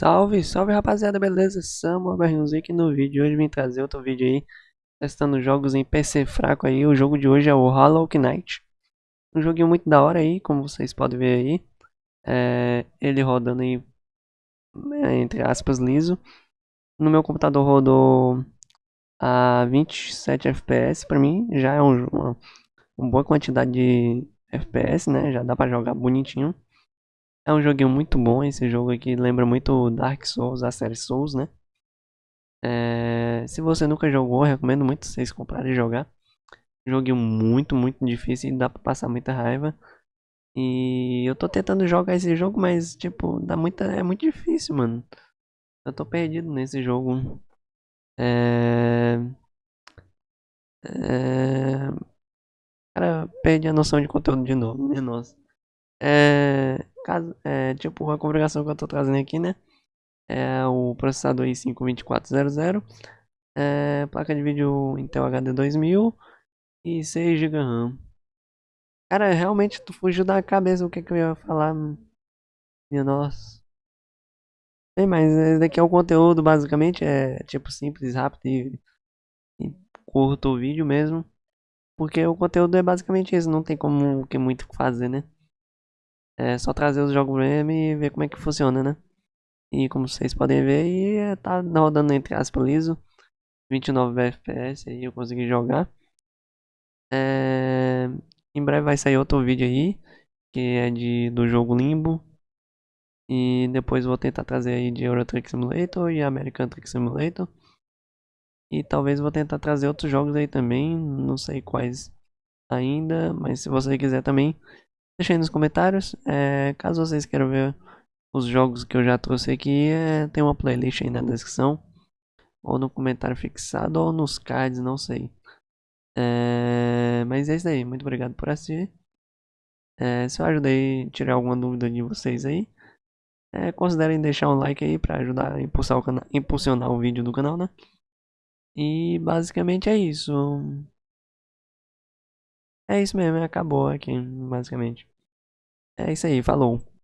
Salve, salve rapaziada, beleza? Samuel Berrinhozinho aqui no vídeo. de Hoje vim trazer outro vídeo aí, testando jogos em PC fraco aí. O jogo de hoje é o Hollow Knight. Um joguinho muito da hora aí, como vocês podem ver aí. É, ele rodando aí, é, entre aspas, liso. No meu computador rodou a 27 FPS, pra mim já é um, uma, uma boa quantidade de FPS, né? Já dá pra jogar bonitinho. É um joguinho muito bom, esse jogo aqui lembra muito Dark Souls, a série Souls, né? É, se você nunca jogou, recomendo muito vocês comprarem e jogar. Joguinho muito, muito difícil e dá pra passar muita raiva. E eu tô tentando jogar esse jogo, mas tipo, dá muita, é muito difícil, mano. Eu tô perdido nesse jogo. É... É... Cara, perdi a noção de conteúdo de novo, minha nossa. É, caso, é, tipo, a configuração que eu estou trazendo aqui, né? É o processador i5-2400, é, placa de vídeo Intel HD 2000 e 6 GB RAM. Cara, realmente tu fugiu da cabeça o que, que eu ia falar. Minha nossa. Bem, mas esse daqui é o conteúdo, basicamente, é tipo simples, rápido e, e curto o vídeo mesmo. Porque o conteúdo é basicamente isso, não tem como que muito fazer, né? É só trazer os jogos mesmo e ver como é que funciona, né? E como vocês podem ver, e é, tá rodando entre aspas liso. 29 FPS aí eu consegui jogar. É... Em breve vai sair outro vídeo aí, que é de, do jogo Limbo. E depois vou tentar trazer aí de Euro Truck Simulator e American Truck Simulator. E talvez vou tentar trazer outros jogos aí também, não sei quais ainda, mas se você quiser também, Deixa aí nos comentários. É, caso vocês queiram ver os jogos que eu já trouxe aqui, é, tem uma playlist aí na descrição. Ou no comentário fixado, ou nos cards, não sei. É, mas é isso aí. Muito obrigado por assistir. É, se eu ajudei tirar alguma dúvida de vocês aí, é, considerem deixar um like aí para ajudar a impulsar o impulsionar o vídeo do canal, né? E basicamente é isso. É isso mesmo, acabou aqui, basicamente. É isso aí, falou.